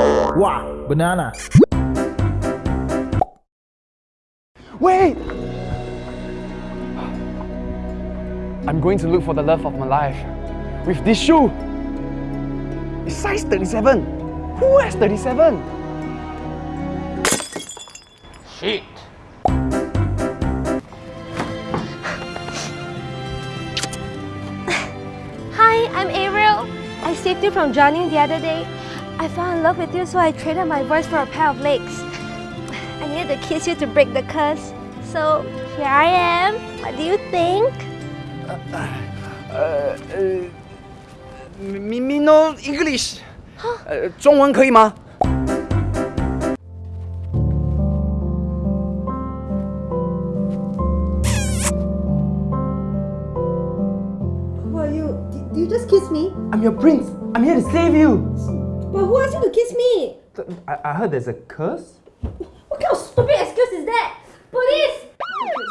Wow, banana. Wait! I'm going to look for the love of my life with this shoe. It's size 37. Who has 37? Shit. Hi, I'm Ariel. I saved you from drowning the other day. I fell in love with you, so I traded my voice for a pair of legs. I needed to kiss you to break the curse. So here I am. What do you think? Uh, uh, me, me no English. 呃，中文可以吗？ Who are you? Did you just kiss me? I'm your prince. I'm here to save you. But who asked you to kiss me? I, I heard there's a curse. What kind of stupid excuse is that? Police!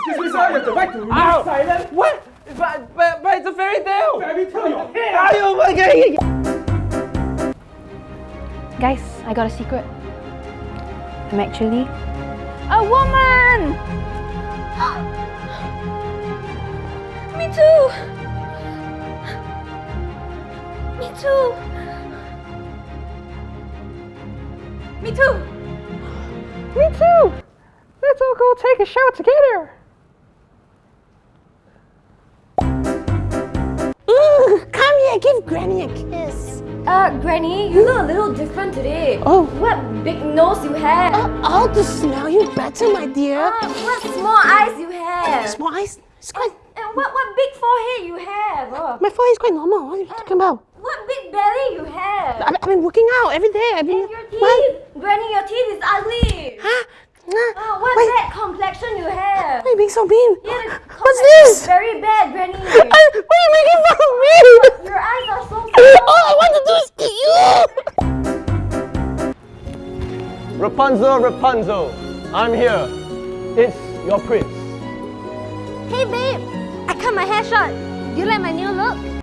Excuse me, sir. You have the right to remain silent. What? But, but, but it's a fairy tale. Fairy tale. Your hair. okay. Guys, I got a secret. I'm actually a woman! Me too! Me too! Me too! Me too! Let's all go take a shower together! Ooh, come here, give Granny a kiss. Uh, Granny, you look a little different today. Oh. What big nose you have! Uh, I'll just smell you better, my dear. Uh, what small eyes you have! Small eyes. It's quite, And what, what big forehead you have! Oh. my forehead is quite normal. What are you talking about? What big belly you have! I've, I've been working out every day. I've been. And your teeth! What? Granny, your teeth is ugly! Huh? Nah. Oh, what Wait, bad complexion you have! why are you being so mean? Yeah, What's complexion is this? Very bad, Granny! I, why are you making fun of me? Your eyes are so All I want to do is eat you. Rapunzel, Rapunzel. I'm here. It's your prince. Hey babe! I cut my hair short. Do you like my new look?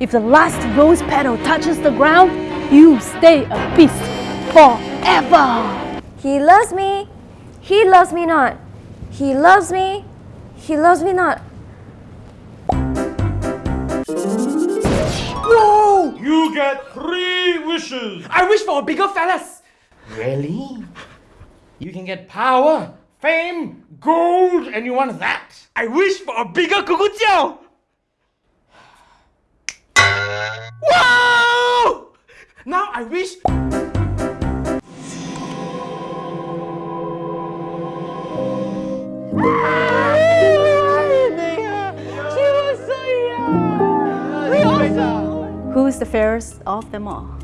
If the last rose petal touches the ground, you stay a beast forever. He loves me. He loves me not. He loves me. He loves me not. No! You get three wishes. I wish for a bigger phallus. Really? You can get power, fame, gold, and you want that? I wish for a bigger kukujiao. Now I wish. Who is the fairest of them all?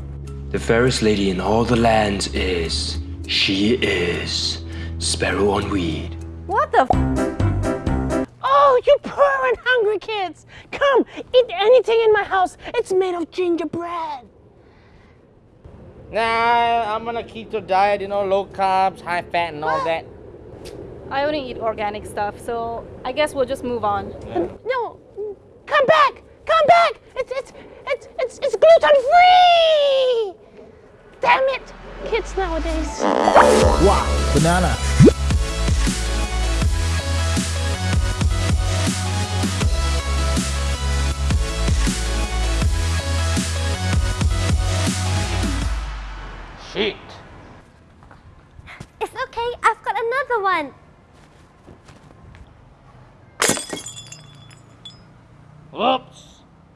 The fairest lady in all the lands is. She is. Sparrow on Weed. What the f- Oh, you poor and hungry kids! Come, eat anything in my house. It's made of gingerbread. Nah, I'm on a keto diet, you know, low carbs, high fat, and all that. I only eat organic stuff, so I guess we'll just move on. No, come back! Come back! It's it's it's it's, it's gluten free. Damn it, kids nowadays. Wow, banana. Okay. I've got another one. Whoops.